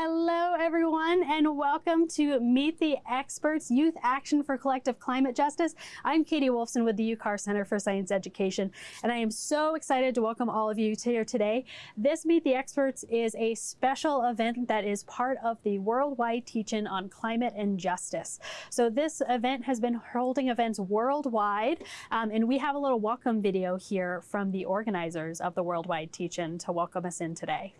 Hello, everyone, and welcome to Meet the Experts Youth Action for Collective Climate Justice. I'm Katie Wolfson with the UCAR Center for Science Education, and I am so excited to welcome all of you here today. This Meet the Experts is a special event that is part of the worldwide teach-in on climate and justice. So this event has been holding events worldwide, um, and we have a little welcome video here from the organizers of the worldwide teach-in to welcome us in today.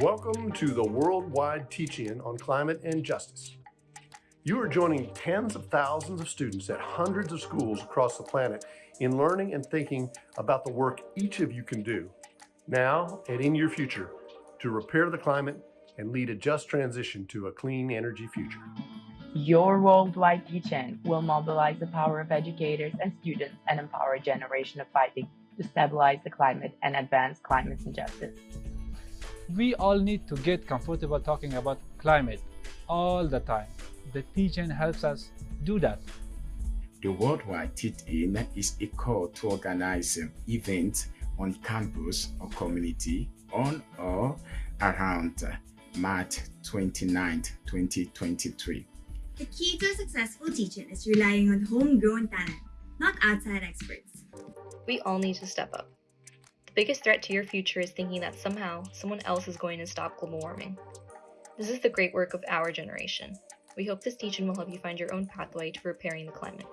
Welcome to the worldwide teach-in on climate and justice. You are joining tens of thousands of students at hundreds of schools across the planet in learning and thinking about the work each of you can do now and in your future to repair the climate and lead a just transition to a clean energy future. Your worldwide teach-in will mobilize the power of educators and students and empower a generation of fighting to stabilize the climate and advance climate justice we all need to get comfortable talking about climate all the time. The teach-in helps us do that. The Worldwide Teach-In is a call to organize events on campus or community on or around March 29, 2023. The key to a successful teach-in is relying on homegrown talent, not outside experts. We all need to step up. The biggest threat to your future is thinking that somehow someone else is going to stop global warming. This is the great work of our generation. We hope this teach-in will help you find your own pathway to repairing the climate.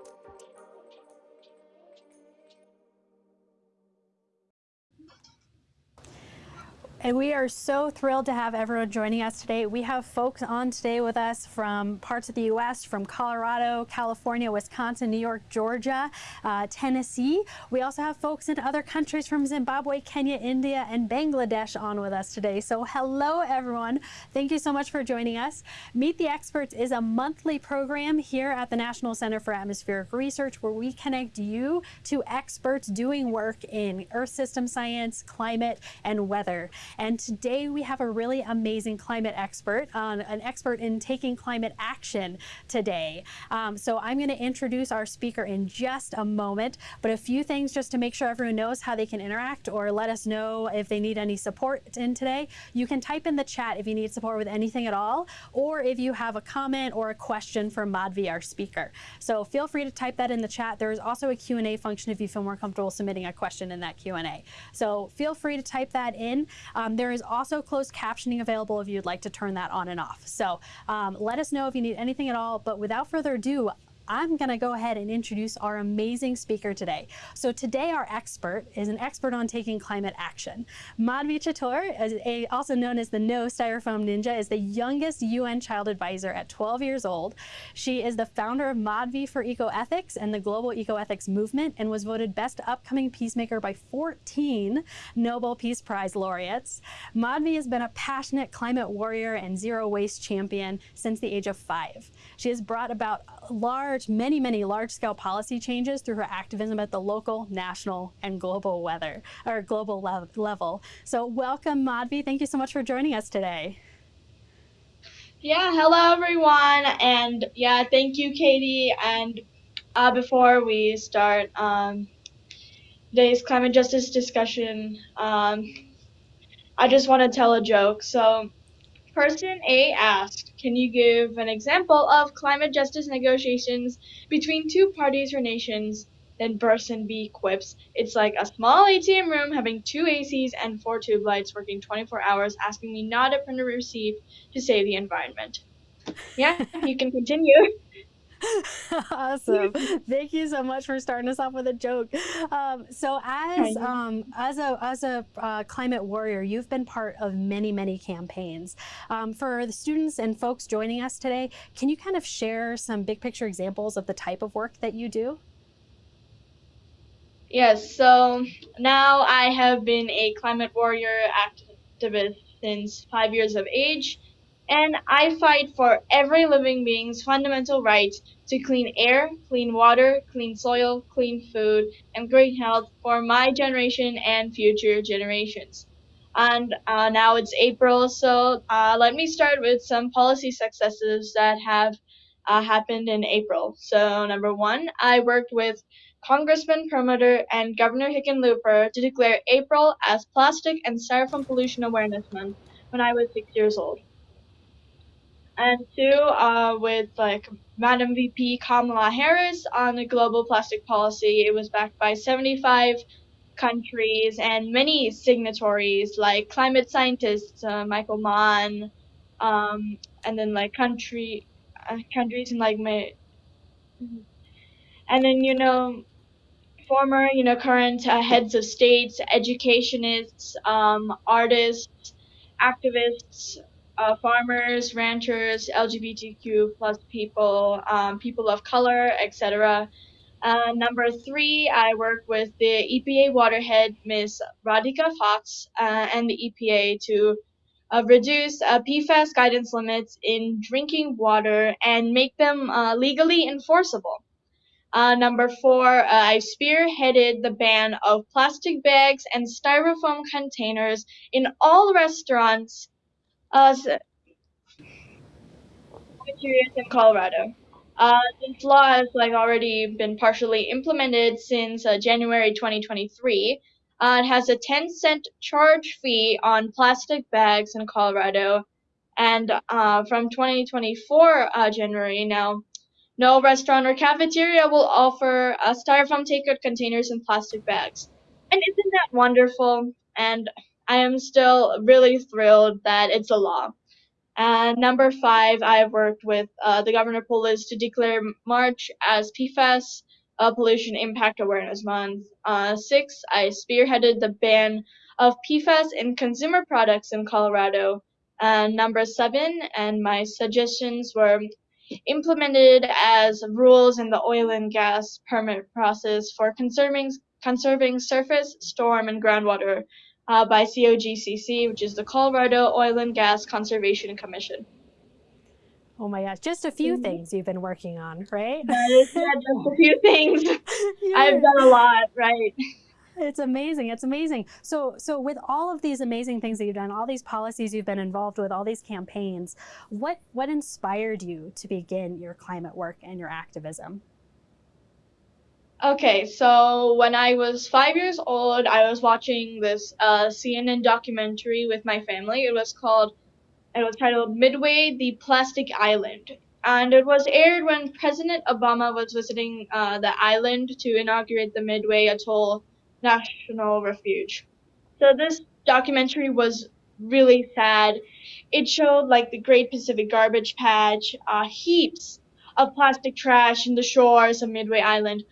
And we are so thrilled to have everyone joining us today. We have folks on today with us from parts of the U.S., from Colorado, California, Wisconsin, New York, Georgia, uh, Tennessee. We also have folks in other countries from Zimbabwe, Kenya, India, and Bangladesh on with us today. So hello, everyone. Thank you so much for joining us. Meet the Experts is a monthly program here at the National Center for Atmospheric Research where we connect you to experts doing work in Earth system science, climate, and weather. And today we have a really amazing climate expert, an expert in taking climate action today. Um, so I'm going to introduce our speaker in just a moment, but a few things just to make sure everyone knows how they can interact or let us know if they need any support in today. You can type in the chat if you need support with anything at all, or if you have a comment or a question for Madhvi, our speaker. So feel free to type that in the chat. There is also a Q&A function if you feel more comfortable submitting a question in that Q&A. So feel free to type that in. Um, there is also closed captioning available if you'd like to turn that on and off. So um, let us know if you need anything at all. But without further ado, I'm going to go ahead and introduce our amazing speaker today. So today our expert is an expert on taking climate action. Madhvi Chittoor, also known as the No Styrofoam Ninja, is the youngest UN child advisor at 12 years old. She is the founder of Madhvi for Ecoethics and the Global Ecoethics Movement and was voted Best Upcoming Peacemaker by 14 Nobel Peace Prize laureates. Madhvi has been a passionate climate warrior and zero waste champion since the age of five. She has brought about large, many, many large-scale policy changes through her activism at the local, national, and global weather or global le level. So welcome, Madhvi. Thank you so much for joining us today. Yeah, hello everyone, and yeah, thank you, Katie. And uh, before we start um, today's climate justice discussion, um, I just want to tell a joke. So Person A asked, Can you give an example of climate justice negotiations between two parties or nations? Then person B quips, It's like a small ATM room having two ACs and four tube lights working 24 hours, asking me not to print a receipt to save the environment. Yeah, you can continue. awesome. Thank you so much for starting us off with a joke. Um, so as um, as a as a uh, climate warrior, you've been part of many many campaigns. Um, for the students and folks joining us today, can you kind of share some big picture examples of the type of work that you do? Yes. So now I have been a climate warrior activist since five years of age. And I fight for every living being's fundamental right to clean air, clean water, clean soil, clean food, and great health for my generation and future generations. And uh, now it's April, so uh, let me start with some policy successes that have uh, happened in April. So, number one, I worked with Congressman Perlmutter and Governor Hickenlooper to declare April as Plastic and Styrofoam Pollution Awareness Month when I was six years old. And two, uh, with like Madam VP Kamala Harris on the global plastic policy, it was backed by 75 countries and many signatories like climate scientists uh, Michael Mann, um, and then like country uh, countries in like my, and then you know former you know current uh, heads of states, educationists, um, artists, activists, uh, farmers, ranchers, LGBTQ plus people, um, people of color, etc. Uh, number three, I work with the EPA waterhead, Ms. Radhika Fox, uh, and the EPA to uh, reduce uh, PFAS guidance limits in drinking water and make them uh, legally enforceable. Number four, I spearheaded the ban of plastic bags and styrofoam containers in all restaurants uh, in Colorado. Uh, this law has like already been partially implemented since uh, January 2023. Uh, it has a 10 cent charge fee on plastic bags in Colorado, and uh, from 2024 uh, January now, no restaurant or cafeteria will offer uh, styrofoam takeout containers in plastic bags. And isn't that wonderful? And I am still really thrilled that it's a law. And number five, I have worked with uh, the Governor Polis to declare March as PFAS uh, Pollution Impact Awareness Month. Uh, six, I spearheaded the ban of PFAS in consumer products in Colorado. And number seven, and my suggestions were implemented as rules in the oil and gas permit process for conserving conserving surface, storm, and groundwater uh, by COGCC, which is the Colorado Oil and Gas Conservation Commission. Oh my gosh, just a few mm-hmm. things you've been working on, right? Yeah, just a few things. I've done a lot, right? It's amazing. It's amazing. So, so with all of these amazing things that you've done, all these policies you've been involved with, all these campaigns, what what inspired you to begin your climate work and your activism? Okay, so when I was five years old, I was watching this uh, CNN documentary with my family. It was called, it was titled Midway: The Plastic Island, and it was aired when President Obama was visiting uh, the island to inaugurate the Midway Atoll National Refuge. So this documentary was really sad. It showed like the Great Pacific Garbage Patch, uh, heaps of plastic trash in the shores of Midway Island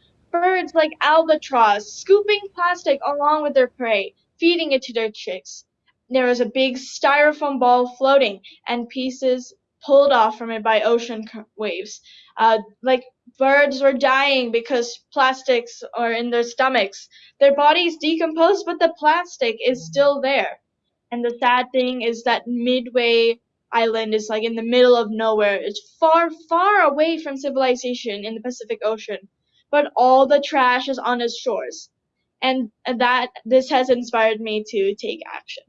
birds like albatross scooping plastic along with their prey, feeding it to their chicks. There was a big styrofoam ball floating, and pieces pulled off from it by ocean waves. Uh, like birds were dying because plastics are in their stomachs. Their bodies decomposed, but the plastic is still there. And the sad thing is that Midway Island is like in the middle of nowhere. It's far, far away from civilization in the Pacific Ocean but all the trash is on its shores. And that this has inspired me to take action.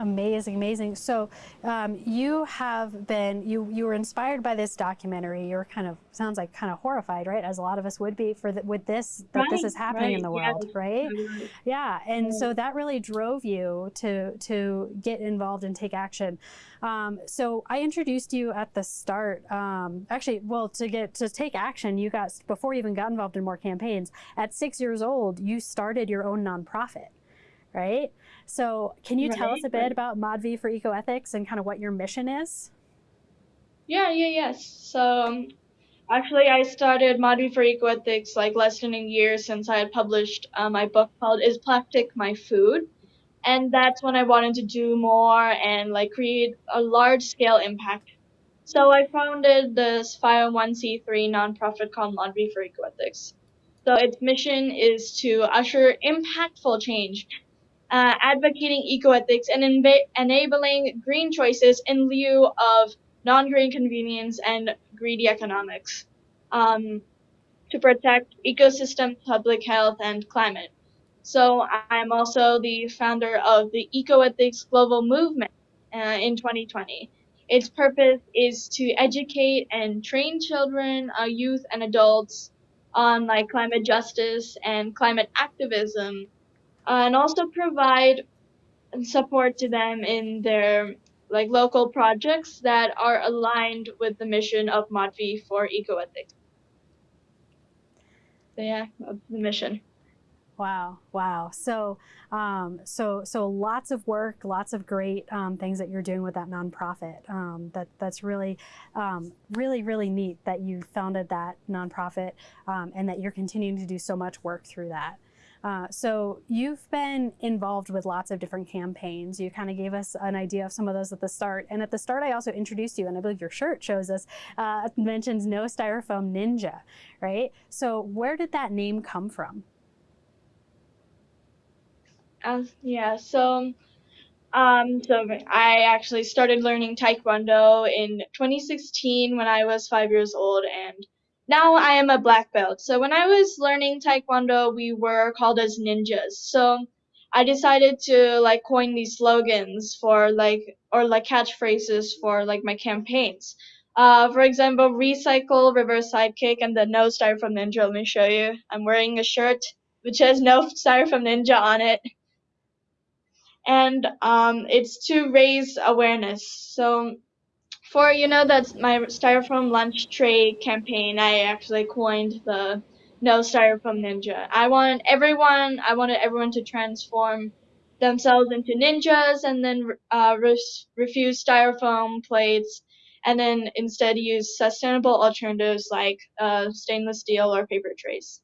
Amazing, amazing. So um, you have been, you you were inspired by this documentary. You're kind of, sounds like kind of horrified, right? As a lot of us would be for the, with this, that right, this is happening right, in the world, yeah, right? Right. Yeah, and yeah. so that really drove you to, to get involved and take action. Um, so I introduced you at the start, um, actually, well, to get, to take action, you got, before you even got involved in more campaigns, at six years old, you started your own nonprofit right? So can you right, tell us a bit about Madhvi for Ecoethics and kind of what your mission is? Yeah, yeah, yes. So um, actually, I started Madhvi for Ecoethics like less than a year since I had published uh, my book called Is Plastic My Food? And that's when I wanted to do more and like create a large scale impact. So I founded this 501c3 nonprofit called Madhvi for Ecoethics. So its mission is to usher impactful change uh, advocating ecoethics, and enabling green choices in lieu of non-green convenience and greedy economics um, to protect ecosystem, public health, and climate. So I'm also the founder of the Ecoethics Global Movement uh, in 2020. Its purpose is to educate and train children, uh, youth, and adults on like climate justice and climate activism, and also provide support to them in their like local projects that are aligned with the mission of Madhvi for ecoethics. So yeah, the mission. Wow, wow. So, um, so, so lots of work, lots of great um, things that you're doing with that nonprofit. Um, that that's really, um, really, really neat that you founded that nonprofit um, and that you're continuing to do so much work through that. Uh, so you've been involved with lots of different campaigns. You kind of gave us an idea of some of those at the start. And at the start, I also introduced you, and I believe your shirt shows us, uh, mentions No Styrofoam Ninja, right? So where did that name come from? Uh, yeah, so um, so I actually started learning Taekwondo in 2016 when I was five years old, and now I am a black belt. So when I was learning Taekwondo, we were called as ninjas. So I decided to like coin these slogans for like or like catchphrases for like my campaigns. Uh, for example, recycle, reverse sidekick, and the no styrofoam ninja. Let me show you. I'm wearing a shirt which has no styrofoam ninja on it and um, it's to raise awareness. So for you know that's my styrofoam lunch tray campaign, I actually coined the no styrofoam ninja. I want everyone, I wanted everyone to transform themselves into ninjas and then uh, refuse styrofoam plates and then instead use sustainable alternatives like uh, stainless steel or paper trays.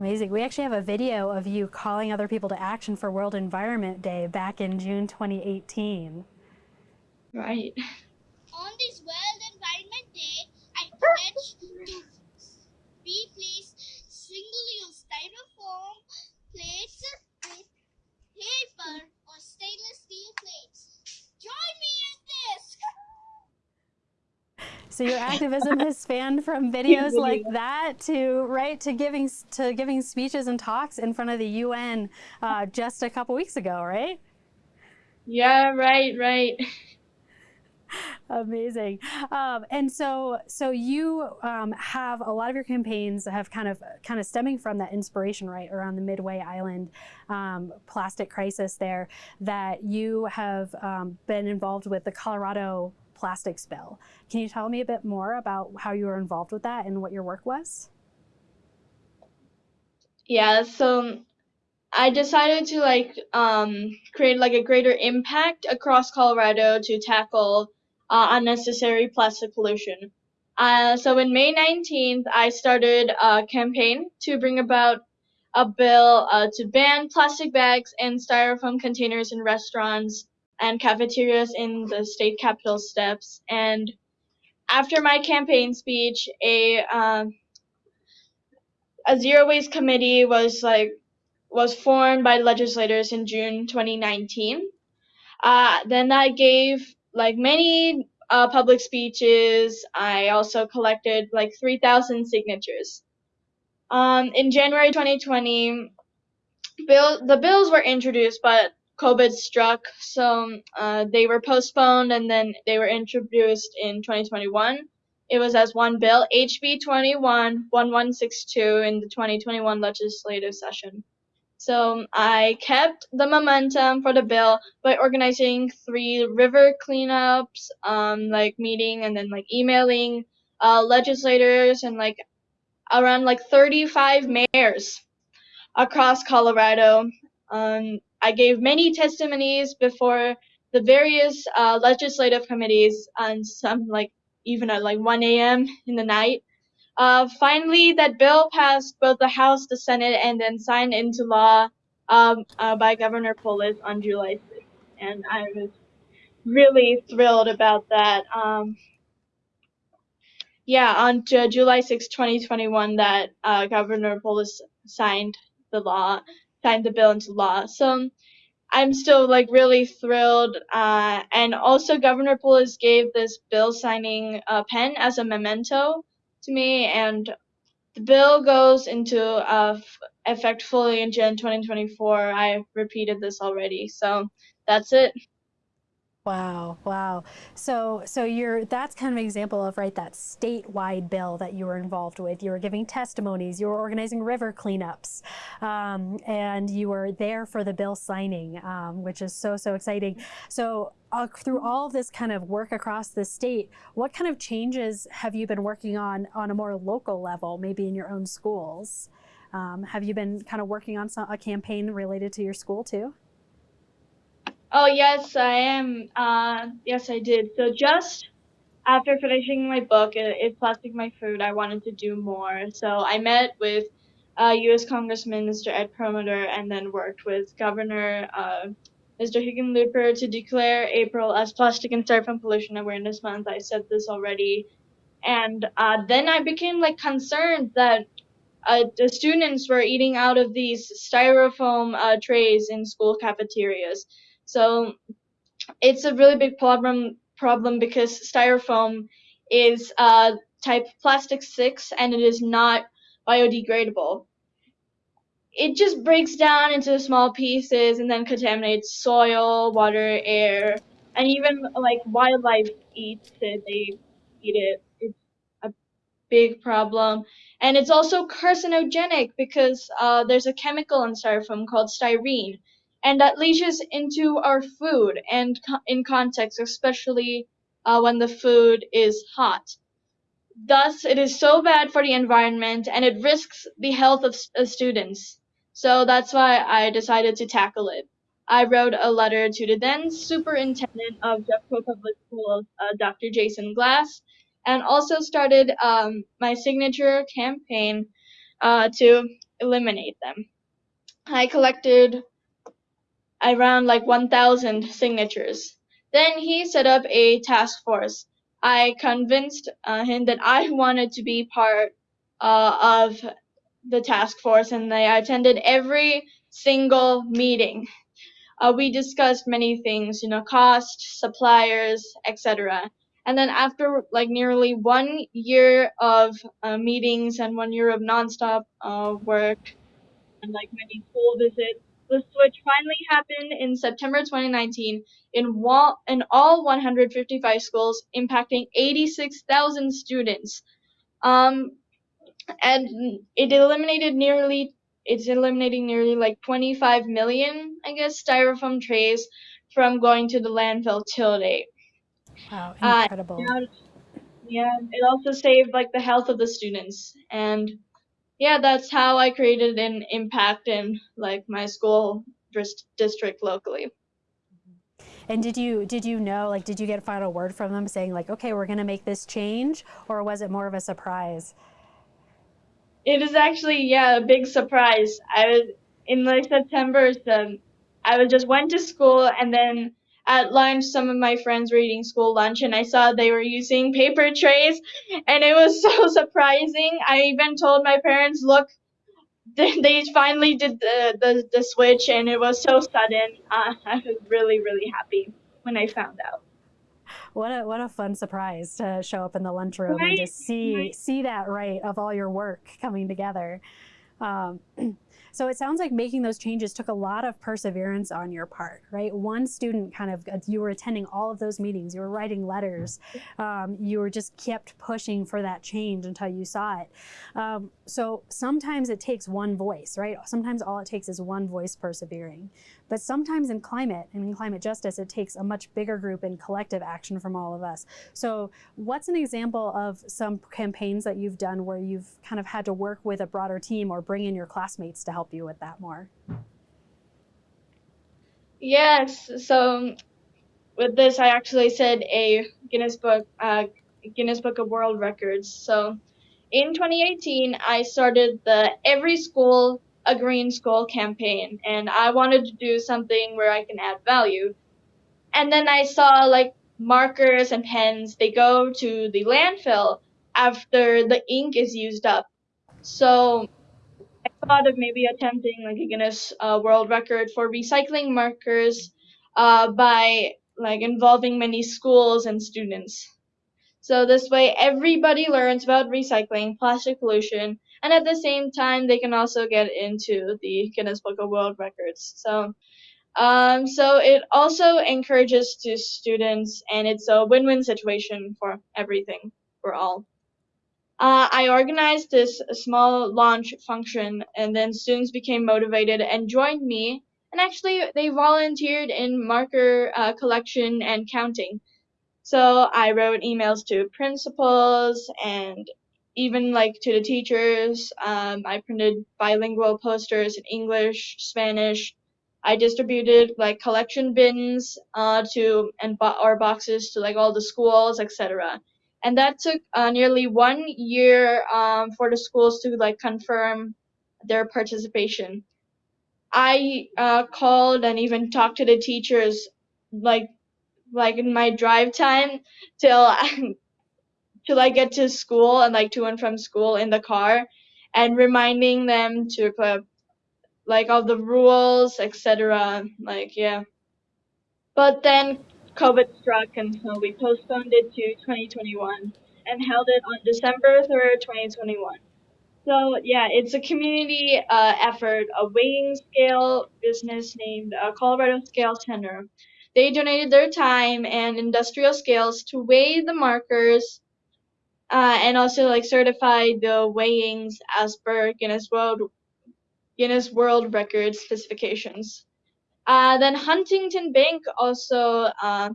Amazing. We actually have a video of you calling other people to action for World Environment Day back in June 2018. Right. On this World Environment Day, I pledge to replace single-use styrofoam plates with paper or stainless steel plates. Join me in this! So your activism has spanned from videos like that to right to giving to giving speeches and talks in front of the UN uh, just a couple weeks ago, right? Yeah, right, right. Amazing. Um, and so, so you um, have a lot of your campaigns have kind of, kind of stemming from that inspiration, right, around the Midway Island um, plastic crisis there, that you have um, been involved with the Colorado plastics bill. Can you tell me a bit more about how you were involved with that and what your work was? Yeah, so I decided to like um, create like a greater impact across Colorado to tackle uh, unnecessary plastic pollution. Uh, so in May 19th, I started a campaign to bring about a bill uh, to ban plastic bags and styrofoam containers in restaurants and cafeterias in the state capitol steps. And after my campaign speech, a um, a zero waste committee was like was formed by legislators in June 2019. Uh, then I gave like many uh, public speeches. I also collected like 3,000 signatures. Um, in January 2020, bill the bills were introduced, but COVID struck, so uh, they were postponed and then they were introduced in 2021. It was as one bill, HB 21 1162, in the 2021 legislative session. So I kept the momentum for the bill by organizing three river cleanups, um, like meeting and then like emailing uh, legislators and like around like 35 mayors across Colorado. Um, I gave many testimonies before the various uh, legislative committees and some like even at like 1 a.m. in the night. Uh, finally, that bill passed both the House, the Senate, and then signed into law um, uh, by Governor Polis on July 6th. And I was really thrilled about that. Um, yeah, on July 6, 2021, that uh, Governor Polis signed the law signed the bill into law. So I'm still like really thrilled. Uh, and also, Governor Polis gave this bill signing uh, pen as a memento to me, and the bill goes into uh, effect fully in Jan 2024. I repeated this already, so that's it. Wow, wow. So so you're that's kind of an example of right that statewide bill that you were involved with. You were giving testimonies, you were organizing river cleanups, um, and you were there for the bill signing, um, which is so so exciting. So uh, through all of this kind of work across the state, what kind of changes have you been working on on a more local level, maybe in your own schools? Um, have you been kind of working on some, a campaign related to your school too? Oh yes, I am. Uh, yes, I did. So just after finishing my book, "Is Plastic My Food," I wanted to do more. So I met with uh, U.S. Congressman Mr. Ed Perlmutter, and then worked with Governor uh, Mr. Hickenlooper to declare April as Plastic and Styrofoam Pollution Awareness Month. I said this already, and uh, then I became like concerned that uh, the students were eating out of these styrofoam uh, trays in school cafeterias. So it's a really big problem problem because styrofoam is uh, type plastic six and it is not biodegradable. It just breaks down into small pieces and then contaminates soil, water, air, and even like wildlife eats it. They eat it. It's a big problem. And it's also carcinogenic because uh, there's a chemical in styrofoam called styrene and that leaches into our food and in context, especially uh, when the food is hot. Thus, it is so bad for the environment and it risks the health of uh, students. So that's why I decided to tackle it. I wrote a letter to the then superintendent of Jeffco Public Schools, uh, Dr. Jason Glass, and also started um, my signature campaign uh, to eliminate them. I collected around like 1,000 signatures. Then he set up a task force. I convinced uh, him that I wanted to be part uh, of the task force, and I attended every single meeting. Uh, we discussed many things, you know, cost, suppliers, etc. And then after like nearly one year of uh, meetings and one year of nonstop uh, work and like many school visits, the switch finally happened in September 2019 in, wall, in all 155 schools, impacting 86,000 students. Um, and it eliminated nearly, it's eliminating nearly like 25 million, I guess, styrofoam trays from going to the landfill till date. Wow, uh, incredible. Uh, yeah, it also saved like the health of the students and yeah, that's how I created an impact in like my school district locally. Mm-hmm. And did you did you know like did you get a final word from them saying like okay we're going to make this change or was it more of a surprise? It is actually yeah a big surprise. I was in like September so I was just went to school and then at lunch, some of my friends were eating school lunch, and I saw they were using paper trays, and it was so surprising. I even told my parents, "Look, they finally did the, the, the switch, and it was so sudden. Uh, I was really, really happy when I found out. What a what a fun surprise to show up in the lunchroom right? and to see right. see that right of all your work coming together. Um, So it sounds like making those changes took a lot of perseverance on your part, right? One student kind of, you were attending all of those meetings, you were writing letters, um, you were just kept pushing for that change until you saw it. Um, so sometimes it takes one voice, right? Sometimes all it takes is one voice persevering. But sometimes in climate and in climate justice, it takes a much bigger group and collective action from all of us. So what's an example of some campaigns that you've done where you've kind of had to work with a broader team or bring in your classmates to help you with that more? Yes. So with this, I actually said a Guinness Book, uh, Guinness Book of World Records. So in 2018, I started the Every School a green school campaign and I wanted to do something where I can add value. And then I saw like markers and pens, they go to the landfill after the ink is used up. So I thought of maybe attempting like a Guinness uh, World Record for recycling markers uh, by like involving many schools and students. So this way, everybody learns about recycling, plastic pollution, and at the same time, they can also get into the Guinness Book of World Records. So, um, so it also encourages to students, and it's a win-win situation for everything, for all. Uh, I organized this small launch function, and then students became motivated and joined me. And actually, they volunteered in marker uh, collection and counting. So I wrote emails to principals and even like to the teachers. Um, I printed bilingual posters in English, Spanish. I distributed like collection bins uh, to and bo- or boxes to like all the schools, etc. And that took uh, nearly one year um, for the schools to like confirm their participation. I uh, called and even talked to the teachers like like in my drive time till till I get to school and like to and from school in the car and reminding them to put like all the rules, etc. Like yeah. But then COVID struck and so we postponed it to 2021 and held it on December 3rd, 2021. So yeah, it's a community uh, effort, a weighing scale business named uh, Colorado Scale Center. They donated their time and industrial scales to weigh the markers uh, and also like certify the weighings as per Guinness World Guinness World Record specifications. Uh, then Huntington Bank also uh,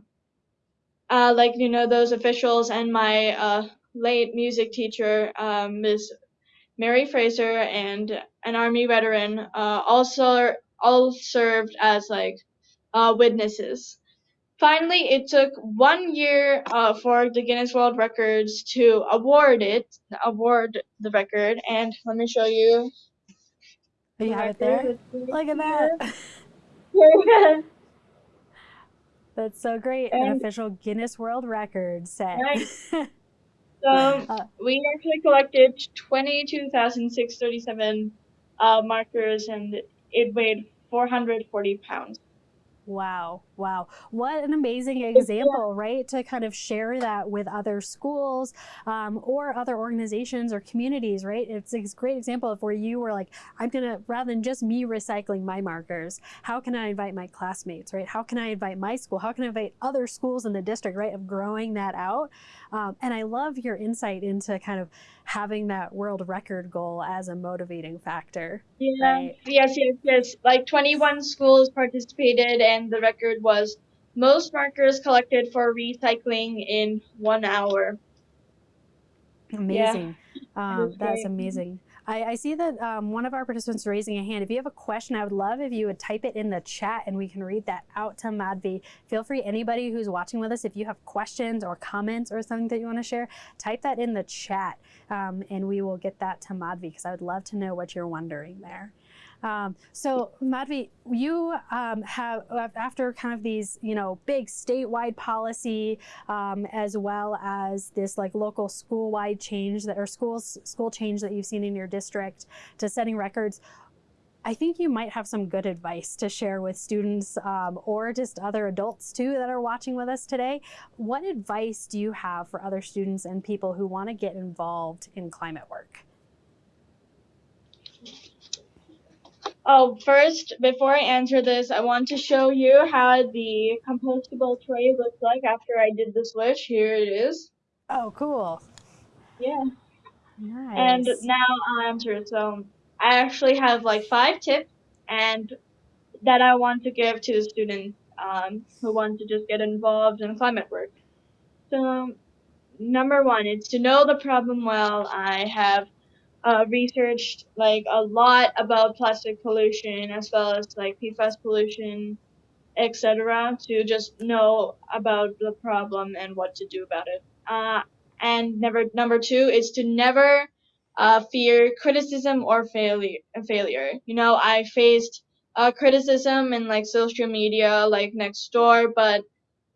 uh, like you know those officials and my uh, late music teacher um, Ms. Mary Fraser and an army veteran uh, also all served as like uh, witnesses. Finally, it took one year uh, for the Guinness World Records to award it, award the record, and let me show you. You have it there. Look at that. That's so great. An official Guinness World Record set. Right. So Uh, we actually collected 22,637 uh, markers, and it weighed 440 pounds. Wow, wow. What an amazing example, right? To kind of share that with other schools um, or other organizations or communities, right? It's a great example of where you were like, I'm going to, rather than just me recycling my markers, how can I invite my classmates, right? How can I invite my school? How can I invite other schools in the district, right? Of growing that out. Um, and I love your insight into kind of having that world record goal as a motivating factor. Yeah. Right. Yes, yes, yes. Like 21 schools participated, and the record was most markers collected for recycling in one hour. Amazing. Um, is that's amazing. I, I see that um, one of our participants is raising a hand. If you have a question, I would love if you would type it in the chat and we can read that out to Madhvi. Feel free, anybody who's watching with us, if you have questions or comments or something that you want to share, type that in the chat um, and we will get that to Madhvi because I would love to know what you're wondering there. Um, so Madhvi, you um, have after kind of these, you know, big statewide policy, um, as well as this like local school-wide change that or schools school change that you've seen in your district to setting records. I think you might have some good advice to share with students um, or just other adults too that are watching with us today. What advice do you have for other students and people who want to get involved in climate work? Oh, first, before I answer this, I want to show you how the compostable tray looks like after I did the switch. Here it is. Oh, cool. Yeah. Nice. And now I'll answer. So I actually have like five tips and that I want to give to the students um, who want to just get involved in climate work. So number one, it's to know the problem well. I have uh, researched like a lot about plastic pollution as well as like PFAS pollution, etc. To just know about the problem and what to do about it. Uh, and never number two is to never uh, fear criticism or failure. Failure. You know, I faced uh, criticism in like social media, like next door, but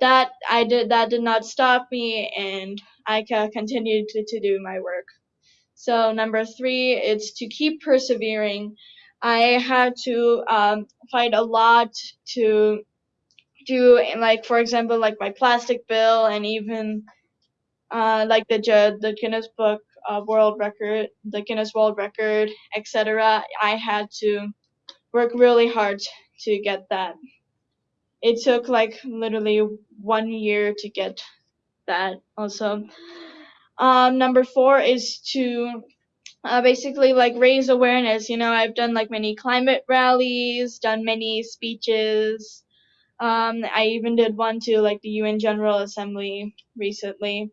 that I did that did not stop me, and I continued to, to do my work. So number three, it's to keep persevering. I had to um, fight a lot to do, like for example, like my plastic bill, and even uh, like the the Guinness Book World Record, the Guinness World Record, etc. I had to work really hard to get that. It took like literally one year to get that. Also, um, number four is to uh, basically like raise awareness. You know, I've done like many climate rallies, done many speeches. Um, I even did one to like the UN General Assembly recently.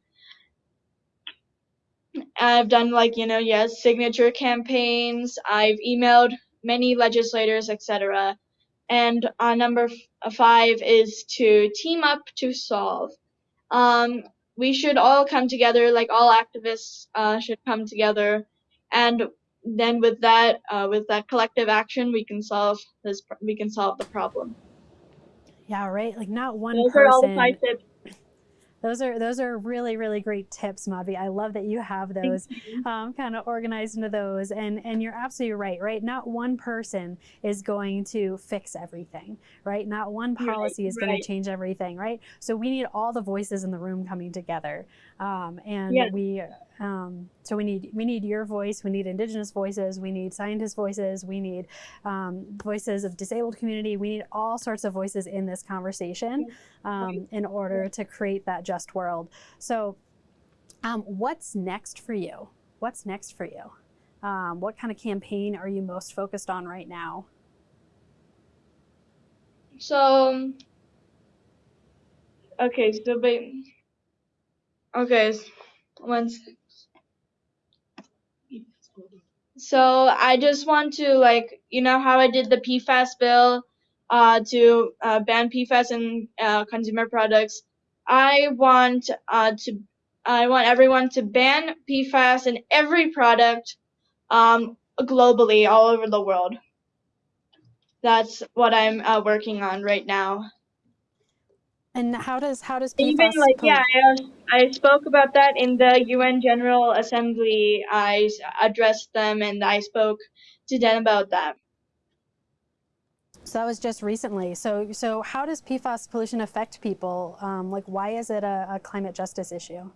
I've done like you know yes signature campaigns. I've emailed many legislators, etc. And uh, number five is to team up to solve. Um, we should all come together, like all activists uh, should come together, and then with that, uh, with that collective action, we can solve this. We can solve the problem. Yeah, right. Like not one Those person. are all the five tips. Those are those are really really great tips, Madhvi. I love that you have those um, kind of organized into those, and and you're absolutely right. Right, not one person is going to fix everything. Right, not one policy right, is going to change everything. Right, so we need all the voices in the room coming together, um, and Yes. we um, so we need we need your voice, we need Indigenous voices, we need scientist voices, we need um, voices of disabled community. We need all sorts of voices in this conversation um, in order to create that just world. So, um, what's next for you? What's next for you? Um, what kind of campaign are you most focused on right now? So, okay, so ba- okay, one sec. So I just want to like, you know how I did the PFAS bill, uh, to uh, ban PFAS in uh, consumer products. I want uh, to, I want everyone to ban PFAS in every product, um, globally, all over the world. That's what I'm uh, working on right now. And how does how does Even like yeah, I, I spoke about that in the UN General Assembly. I addressed them and I spoke to them about that. So that was just recently. So so how does PFAS pollution affect people? Um, like why is it a, a climate justice issue?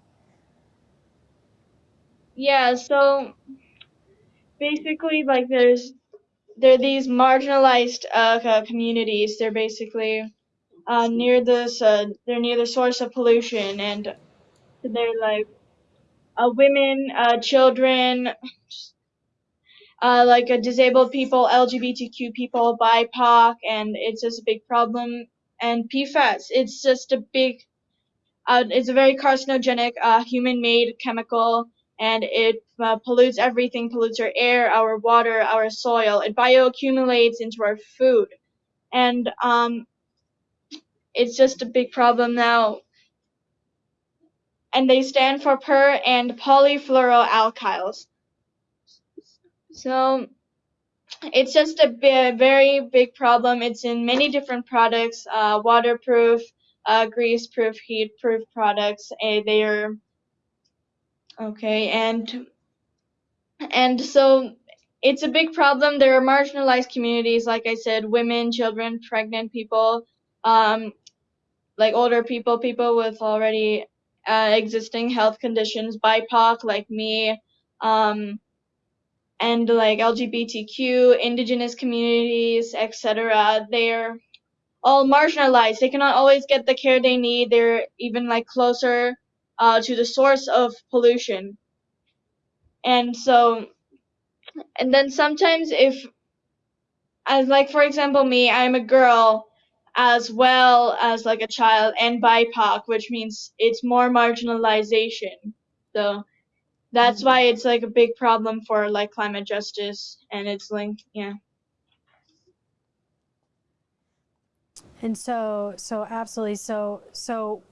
Yeah, so basically like there's there are these marginalized uh, communities. They're basically uh, near this uh, they're near the source of pollution and they're like uh, women, uh, children, uh, like uh, disabled people, LGBTQ people, BIPOC, and it's just a big problem. And PFAS, it's just a big, uh, it's a very carcinogenic, uh, human-made chemical, and it uh, pollutes everything, pollutes our air, our water, our soil. It bioaccumulates into our food, and um, it's just a big problem now. And they stand for per and polyfluoroalkyls. So it's just a very big problem. It's in many different products, uh, waterproof, uh, grease-proof, heat-proof products. And they are okay, and and so it's a big problem. There are marginalized communities, like I said, women, children, pregnant people, um, like older people, people with already uh, existing health conditions, BIPOC like me, um, and like LGBTQ, indigenous communities, etc. They're all marginalized. They cannot always get the care they need. They're even like closer uh, to the source of pollution. And so, and then sometimes if, as like for example me, I'm a girl as well as like a child and BIPOC, which means it's more marginalization. So that's why it's like a big problem for like climate justice and it's linked, yeah. And so, so absolutely. So, so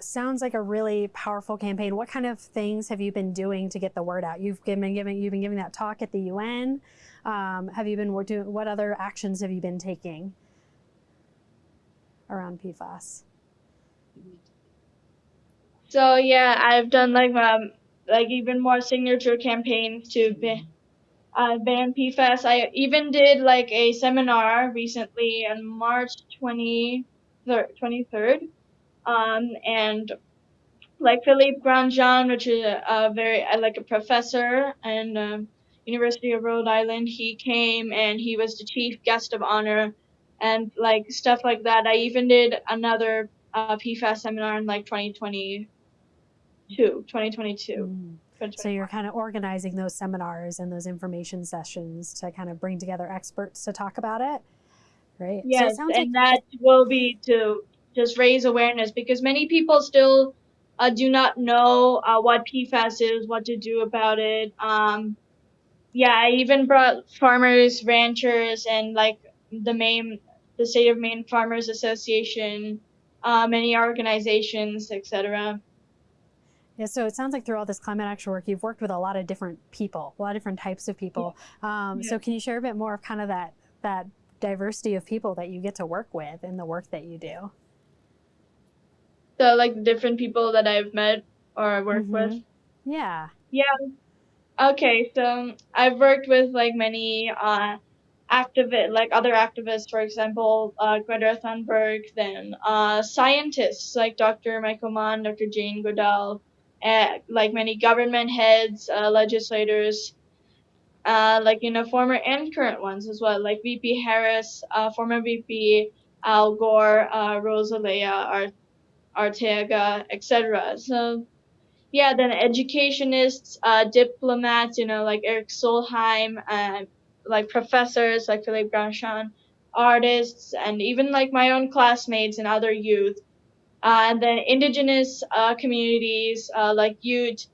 sounds like a really powerful campaign. What kind of things have you been doing to get the word out? You've been giving, you've been giving that talk at the UN. Um, have you been doing? What other actions have you been taking around PFAS? So yeah, I've done like um, like even more signature campaigns to ban, uh, ban PFAS. I even did like a seminar recently on March 20, 23rd, um, and like Philippe Grandjean, which is a, a very like a professor and um, University of Rhode Island. He came and he was the chief guest of honor and like stuff like that. I even did another uh, PFAS seminar in like 2022, 2022. Mm. So you're kind of organizing those seminars and those information sessions to kind of bring together experts to talk about it, right? Yes, so and like- that will be to just raise awareness because many people still uh, do not know uh, what PFAS is, what to do about it. Um, yeah, I even brought farmers, ranchers, and like the Maine, the state of Maine Farmers Association, uh, many organizations, etc. Yeah, so it sounds like through all this climate action work, you've worked with a lot of different people, a lot of different types of people. Um, yeah. So can you share a bit more of kind of that that diversity of people that you get to work with in the work that you do? The like different people that I've met or worked mm-hmm. with. Yeah. Yeah. Okay, so I've worked with like many uh, activist, like other activists, for example, uh, Greta Thunberg, then uh, scientists like Dr. Michael Mann, Dr. Jane Goodall, uh, like many government heads, uh, legislators, uh, like you know former and current ones as well, like VP Harris, uh, former VP Al Gore, Rosalia Art- Ortega, etc. So yeah, then educationists, diplomats, you know, like Eric Solheim, uh, like professors like Philippe Grandjean, artists, and even like my own classmates and other youth. Uh, and then indigenous uh, communities uh, like Ute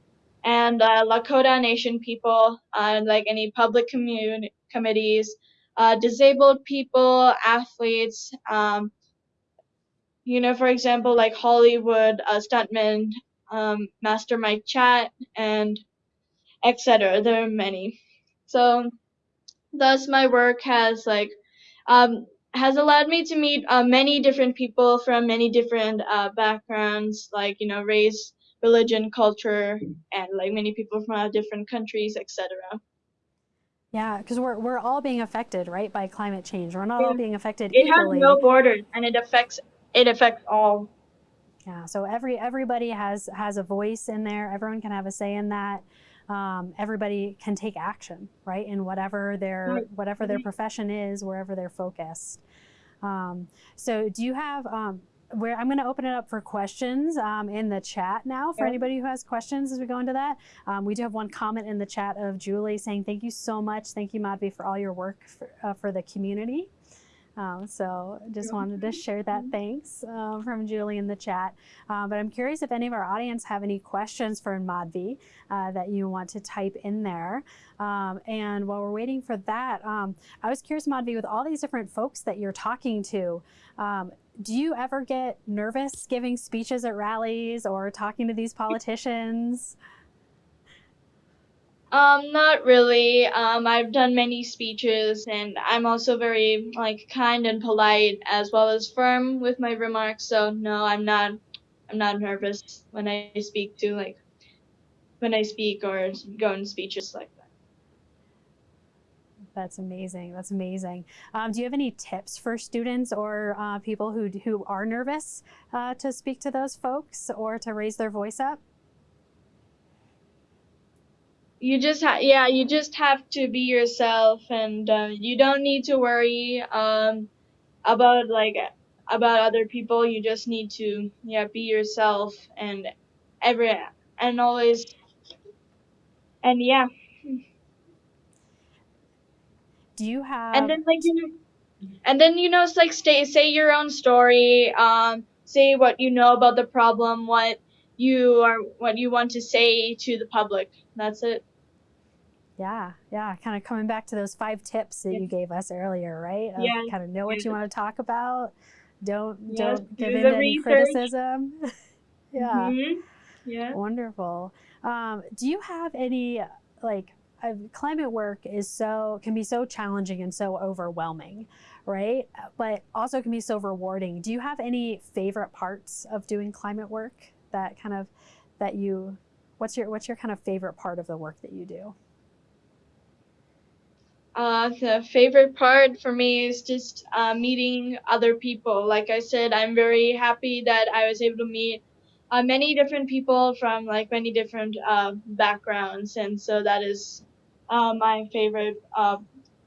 and uh, Lakota Nation people, and like any public commun- committees, disabled people, athletes, um, you know, for example, like Hollywood uh, stuntman um, Master Mike Chat, and etc. There are many. So, thus my work has like um, has allowed me to meet uh, many different people from many different uh, backgrounds, like you know race, religion, culture, and like many people from uh, different countries, etc. Yeah, because we're we're all being affected, right, by climate change. We're not all being affected it equally. It has no borders, and it affects it affects all. Yeah, so every everybody has has a voice in there. Everyone can have a say in that. Um, everybody can take action, right, in whatever their whatever their profession is, wherever they're focused. Um, so, do you have um, where I'm going to open it up for questions um, in the chat now for anybody who has questions as we go into that. Um, we do have one comment in the chat of Julie saying, Thank you so much. Thank you, Madhvi, for all your work for, uh, for the community. Um, so just wanted to share that thanks uh, from Julie in the chat. Uh, but I'm curious if any of our audience have any questions for Madhvi uh, that you want to type in there. Um, and while we're waiting for that, um, I was curious, Madhvi, with all these different folks that you're talking to, um, do you ever get nervous giving speeches at rallies or talking to these politicians? Um, not really. Um, I've done many speeches, and I'm also very like kind and polite, as well as firm with my remarks. So no, I'm not. I'm not nervous when I speak to like when I speak or go in speeches like that. That's amazing. That's amazing. Um, do you have any tips for students or uh, people who who are nervous uh, to speak to those folks or to raise their voice up? You just ha- yeah you just have to be yourself and uh, you don't need to worry um about like about other people. You just need to yeah be yourself and every and always and yeah. Do you have and then like you know and then you know it's like stay say your own story um say what you know about the problem what you are what you want to say to the public. That's it yeah, yeah. Kind of coming back to those five tips that you gave us earlier, right? Of yeah. Kind of know what you want to talk about. Don't yes, don't give in to any criticism. yeah. Mm-hmm. Yeah. Wonderful. Um, do you have any like uh, climate work is so can be so challenging and so overwhelming, right? But also can be so rewarding. Do you have any favorite parts of doing climate work that kind of that you What's your what's your kind of favorite part of the work that you do? Uh, the favorite part for me is just uh, meeting other people. Like I said, I'm very happy that I was able to meet uh, many different people from like many different uh, backgrounds, and so that is uh, my favorite. Uh,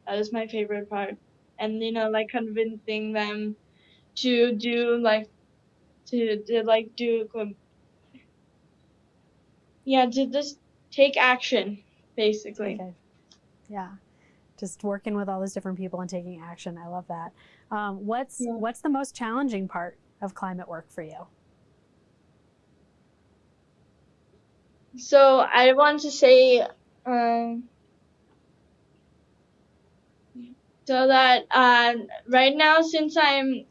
that is my favorite part, and you know, like convincing them to do like to, to like do um, yeah to just take action basically. Okay. Yeah just working with all those different people and taking action. I love that. Um, what's yeah. what's the most challenging part of climate work for you? So I want to say, um, so that uh, right now, since I'm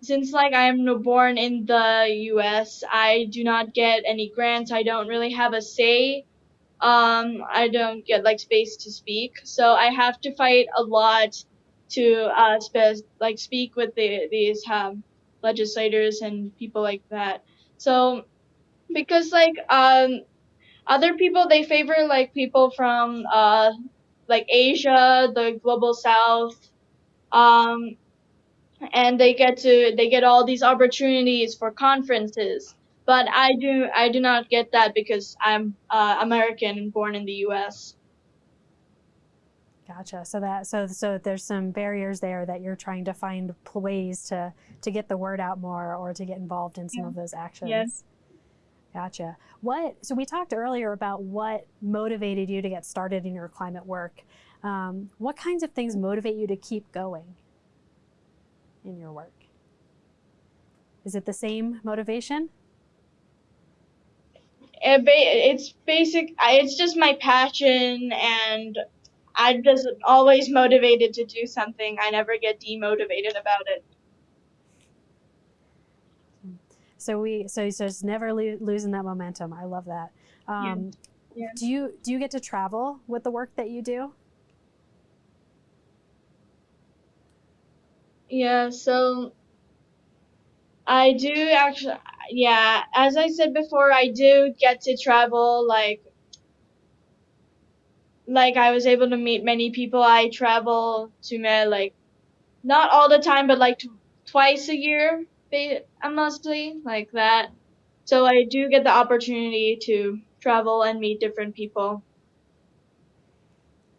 since like I'm born in the U.S., I do not get any grants. I don't really have a say um, I don't get like space to speak, so I have to fight a lot to uh, spe- like speak with the, these um, legislators and people like that. So because like um, other people they favor like people from uh, like Asia, the global South, um, and they get to they get all these opportunities for conferences but I do I do not get that because I'm uh, American and born in the U.S. Gotcha. So that so so there's some barriers there that you're trying to find ways to to get the word out more or to get involved in some yeah. of those actions. Yes. Gotcha. What so we talked earlier about what motivated you to get started in your climate work. Um, what kinds of things motivate you to keep going in your work? Is it the same motivation? It's basic. It's just my passion, and I'm just always motivated to do something. I never get demotivated about it. So we, so just never lo losing that momentum. I love that. Um, yeah. Yeah. Do you do you get to travel with the work that you do? Yeah. So I do actually yeah, as I said before, I do get to travel like like I was able to meet many people. I travel to me like not all the time, but like twice a year, mostly like that. So I do get the opportunity to travel and meet different people.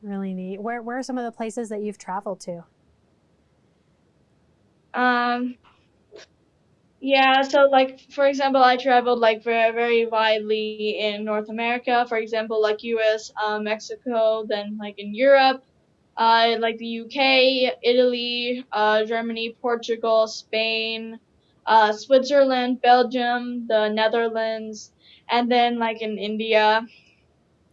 Really neat. Where where are some of the places that you've traveled to? Um, yeah, so like for example, I traveled like very very widely in North America. For example, like U.S., uh, Mexico, then like in Europe, uh, like the UK, Italy, uh, Germany, Portugal, Spain, uh, Switzerland, Belgium, the Netherlands, and then like in India,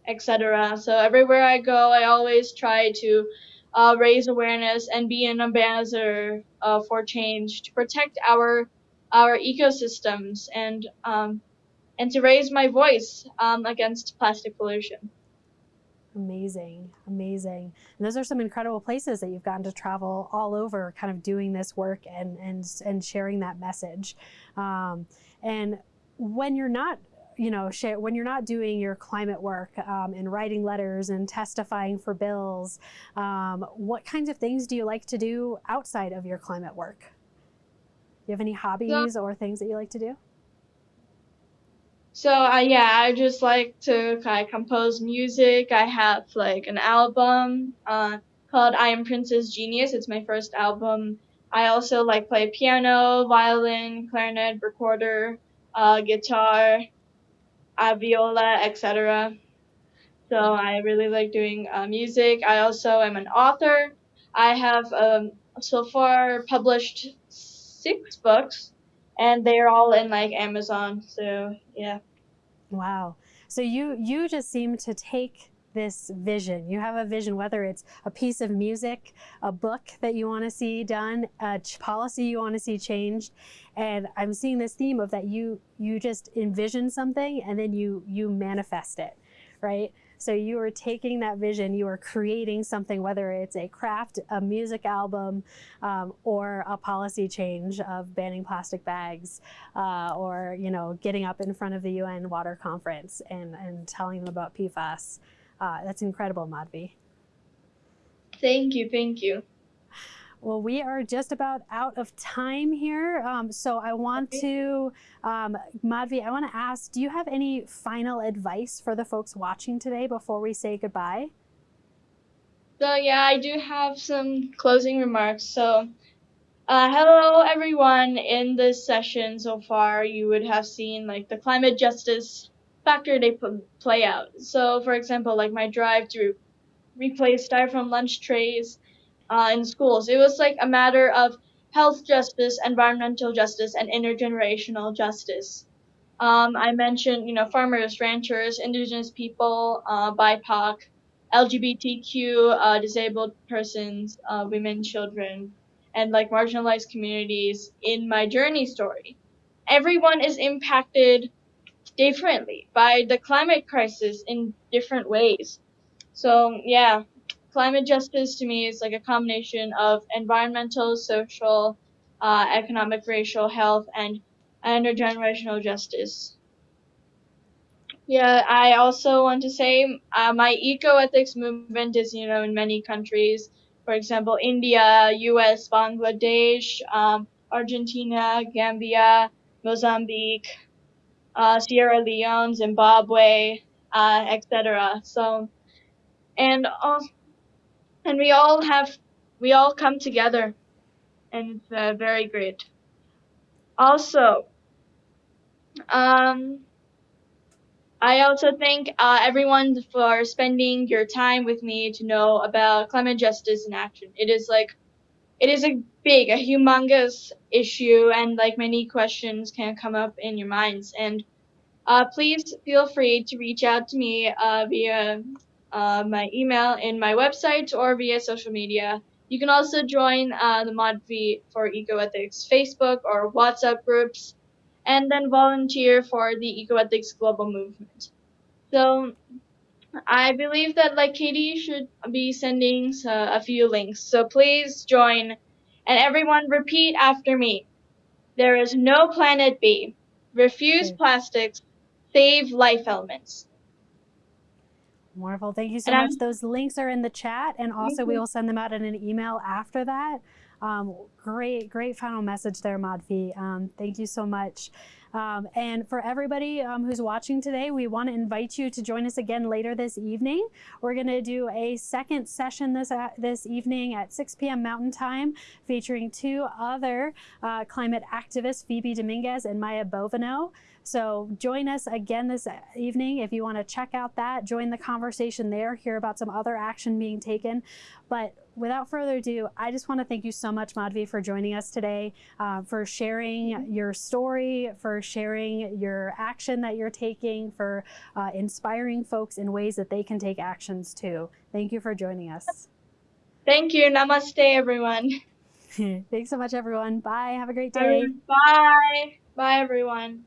etc. So everywhere I go, I always try to uh, raise awareness and be an ambassador uh, for change to protect our our ecosystems and um, and to raise my voice um, against plastic pollution. Amazing, amazing. And those are some incredible places that you've gotten to travel all over, kind of doing this work and and and sharing that message. Um, and when you're not you know, when you're not doing your climate work um, and writing letters and testifying for bills, um, what kinds of things do you like to do outside of your climate work? You have any hobbies so, or things that you like to do? So uh, yeah, I just like to kind of compose music. I have like an album uh, called I Am Princess Genius. It's my first album. I also like play piano, violin, clarinet, recorder, uh, guitar, uh, viola, etc. So I really like doing uh, music. I also am an author. I have um, so far published six books, and they're all in like Amazon. So yeah. Wow. So you you just seem to take this vision. You have a vision, whether it's a piece of music, a book that you want to see done, a policy you want to see changed. And I'm seeing this theme of that you you just envision something and then you you manifest it, right? So you are taking that vision, you are creating something, whether it's a craft, a music album, um, or a policy change of banning plastic bags, uh, or you know, getting up in front of the UN Water Conference and, and telling them about PFAS. Uh, that's incredible, Madhvi. Thank you, thank you. Well, we are just about out of time here. Um, so I want to, um, Madhvi, I want to ask, do you have any final advice for the folks watching today before we say goodbye? So yeah, I do have some closing remarks. So uh, hello everyone. In this session so far, you would have seen like the climate justice factor they play out. So for example, like my drive to replace styrofoam lunch trays uh, in schools. It was like a matter of health justice, environmental justice, and intergenerational justice. Um, I mentioned, you know, farmers, ranchers, indigenous people, uh, BIPOC, LGBTQ, uh, disabled persons, uh, women, children, and like marginalized communities in my journey story. Everyone is impacted differently by the climate crisis in different ways. So yeah, climate justice to me is like a combination of environmental, social, uh, economic, racial, health, and intergenerational justice. Yeah, I also want to say uh, my eco-ethics movement is, you know, in many countries. For example, India, U.S., Bangladesh, um, Argentina, Gambia, Mozambique, uh, Sierra Leone, Zimbabwe, uh, etc. So, and also, and we all have we all come together and it's uh, very great also um I also thank uh, everyone for spending your time with me to know about climate justice in action. It is like, it is a big, a humongous issue, and like many questions can come up in your minds. And uh, please feel free to reach out to me uh, via uh, my email in my website or via social media. You can also join uh, the Madhvi for Ecoethics Facebook or WhatsApp groups, and then volunteer for the Ecoethics Global Movement. So I believe that like Katie should be sending uh, a few links. So please join, and everyone repeat after me. There is no planet B. Refuse okay. plastics. Save life elements. Wonderful. Thank you so and much. I'm, Those links are in the chat, and also we will send them out in an email after that. Um, great, great final message there, Madhvi. Um, thank you so much. Um, and for everybody um, who's watching today, we want to invite you to join us again later this evening. We're going to do a second session this uh, this evening at 6 p.m. Mountain Time, featuring two other uh, climate activists, Phoebe Dominguez and Maya Bovino. So join us again this evening if you want to check out that, join the conversation there, hear about some other action being taken. But without further ado, I just want to thank you so much, Madhvi, for joining us today, uh, for sharing your story, for sharing your action that you're taking, for uh, inspiring folks in ways that they can take actions too. Thank you for joining us. Thank you. Namaste, everyone. Thanks so much, everyone. Bye. Have a great day. Bye. Bye, everyone.